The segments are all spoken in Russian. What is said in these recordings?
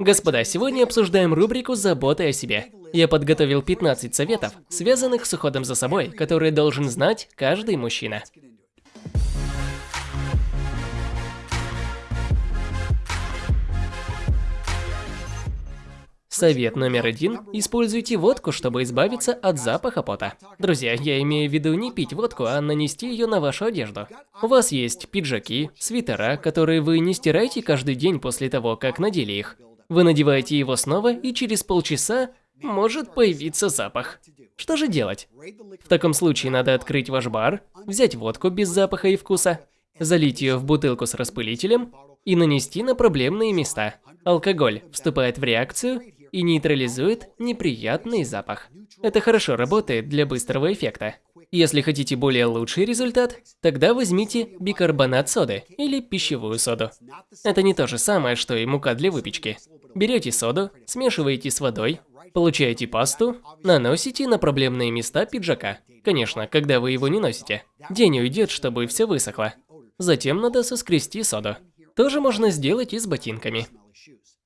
Господа, сегодня обсуждаем рубрику «Забота о себе». Я подготовил 15 советов, связанных с уходом за собой, которые должен знать каждый мужчина. Совет номер один – используйте водку, чтобы избавиться от запаха пота. Друзья, я имею в виду не пить водку, а нанести ее на вашу одежду. У вас есть пиджаки, свитера, которые вы не стираете каждый день после того, как надели их. Вы надеваете его снова, и через полчаса может появиться запах. Что же делать? В таком случае надо открыть ваш бар, взять водку без запаха и вкуса, залить ее в бутылку с распылителем и нанести на проблемные места. Алкоголь вступает в реакцию и нейтрализует неприятный запах. Это хорошо работает для быстрого эффекта. Если хотите более лучший результат, тогда возьмите бикарбонат соды или пищевую соду. Это не то же самое, что и мука для выпечки. Берете соду, смешиваете с водой, получаете пасту, наносите на проблемные места пиджака. Конечно, когда вы его не носите. День уйдет, чтобы все высохло. Затем надо соскрести соду. Тоже можно сделать и с ботинками.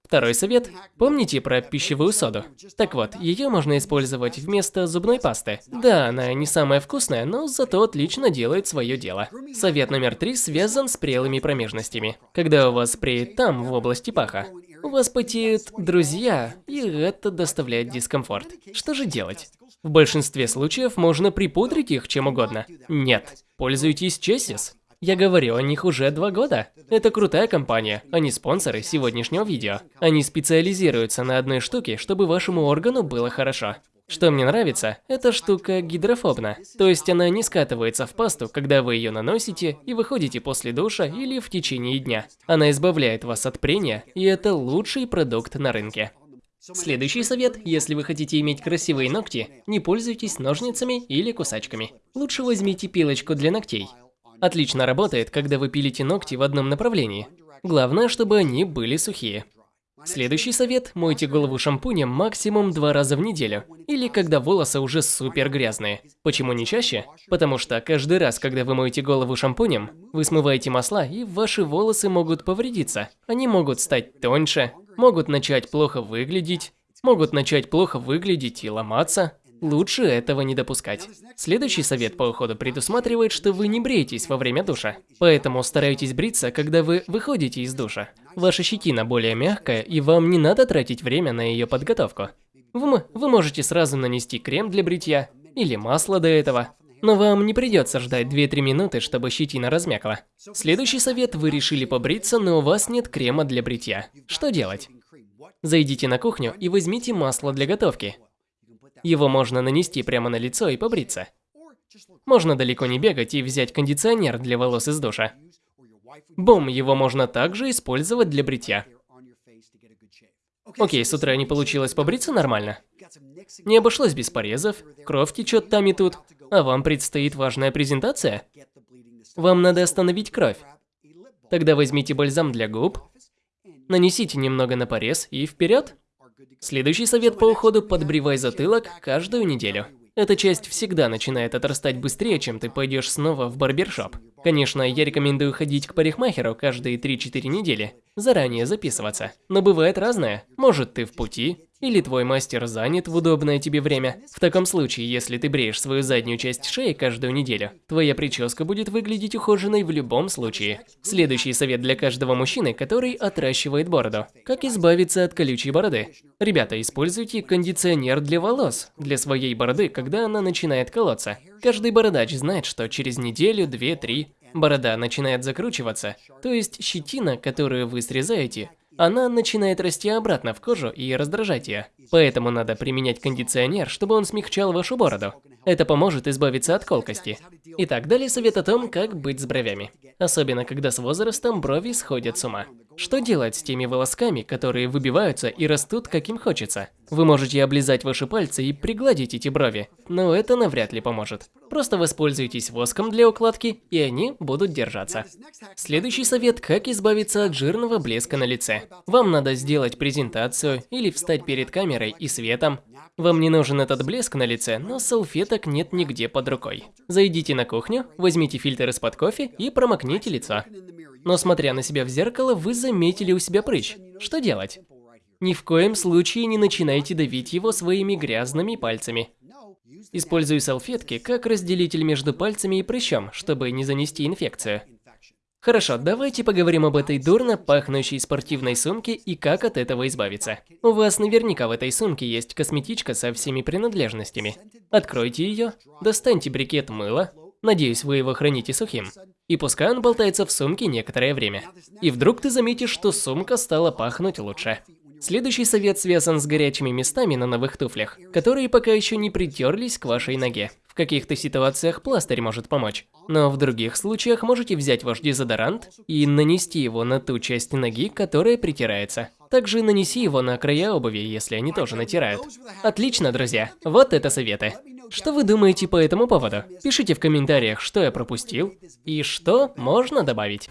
Второй совет. Помните про пищевую соду? Так вот, ее можно использовать вместо зубной пасты. Да, она не самая вкусная, но зато отлично делает свое дело. Совет номер три связан с прелыми промежностями. Когда у вас преет там, в области паха, у вас потеют друзья, и это доставляет дискомфорт. Что же делать? В большинстве случаев можно припудрить их чем угодно. Нет, пользуйтесь Чесис. Я говорю о них уже два года. Это крутая компания, они спонсоры сегодняшнего видео. Они специализируются на одной штуке, чтобы вашему органу было хорошо. Что мне нравится, эта штука гидрофобна, то есть она не скатывается в пасту, когда вы ее наносите и выходите после душа или в течение дня. Она избавляет вас от прения, и это лучший продукт на рынке. Следующий совет, если вы хотите иметь красивые ногти, не пользуйтесь ножницами или кусачками. Лучше возьмите пилочку для ногтей. Отлично работает, когда вы пилите ногти в одном направлении. Главное, чтобы они были сухие. Следующий совет – мойте голову шампунем максимум два раза в неделю, или когда волосы уже супер грязные. Почему не чаще? Потому что каждый раз, когда вы моете голову шампунем, вы смываете масла, и ваши волосы могут повредиться. Они могут стать тоньше, могут начать плохо выглядеть, могут начать плохо выглядеть и ломаться. Лучше этого не допускать. Следующий совет по уходу предусматривает, что вы не бреетесь во время душа. Поэтому старайтесь бриться, когда вы выходите из душа. Ваша щетина более мягкая, и вам не надо тратить время на ее подготовку. Вы, вы можете сразу нанести крем для бритья или масло до этого. Но вам не придется ждать 2-3 минуты, чтобы щетина размякла. Следующий совет – вы решили побриться, но у вас нет крема для бритья. Что делать? Зайдите на кухню и возьмите масло для готовки. Его можно нанести прямо на лицо и побриться. Можно далеко не бегать и взять кондиционер для волос из душа. Бум, его можно также использовать для бритья. Окей, с утра не получилось побриться нормально. Не обошлось без порезов, кровь течет там и тут, а вам предстоит важная презентация. Вам надо остановить кровь. Тогда возьмите бальзам для губ, нанесите немного на порез и вперед. Следующий совет по уходу – подбривай затылок каждую неделю. Эта часть всегда начинает отрастать быстрее, чем ты пойдешь снова в барбершоп. Конечно, я рекомендую ходить к парикмахеру каждые 3-4 недели, заранее записываться. Но бывает разное. Может ты в пути, или твой мастер занят в удобное тебе время. В таком случае, если ты бреешь свою заднюю часть шеи каждую неделю, твоя прическа будет выглядеть ухоженной в любом случае. Следующий совет для каждого мужчины, который отращивает бороду. Как избавиться от колючей бороды? Ребята, используйте кондиционер для волос, для своей бороды, когда она начинает колоться. Каждый бородач знает, что через неделю, две, три борода начинает закручиваться, то есть щетина, которую вы срезаете, она начинает расти обратно в кожу и раздражать ее. Поэтому надо применять кондиционер, чтобы он смягчал вашу бороду. Это поможет избавиться от колкости. Итак, далее совет о том, как быть с бровями. Особенно, когда с возрастом брови сходят с ума. Что делать с теми волосками, которые выбиваются и растут каким хочется? Вы можете облизать ваши пальцы и пригладить эти брови, но это навряд ли поможет. Просто воспользуйтесь воском для укладки, и они будут держаться. Следующий совет – как избавиться от жирного блеска на лице. Вам надо сделать презентацию или встать перед камерой и светом. Вам не нужен этот блеск на лице, но салфеток нет нигде под рукой. Зайдите на кухню, возьмите фильтр из-под кофе и промокните лицо. Но смотря на себя в зеркало, вы заметили у себя прыщ. Что делать? Ни в коем случае не начинайте давить его своими грязными пальцами. Используй салфетки как разделитель между пальцами и прыщом, чтобы не занести инфекцию. Хорошо, давайте поговорим об этой дурно пахнущей спортивной сумке и как от этого избавиться. У вас наверняка в этой сумке есть косметичка со всеми принадлежностями. Откройте ее, достаньте брикет мыла, надеюсь, вы его храните сухим, и пускай он болтается в сумке некоторое время. И вдруг ты заметишь, что сумка стала пахнуть лучше. Следующий совет связан с горячими местами на новых туфлях, которые пока еще не притерлись к вашей ноге. В каких-то ситуациях пластырь может помочь, но в других случаях можете взять ваш дезодорант и нанести его на ту часть ноги, которая притирается. Также нанеси его на края обуви, если они тоже натирают. Отлично, друзья. Вот это советы. Что вы думаете по этому поводу? Пишите в комментариях, что я пропустил и что можно добавить.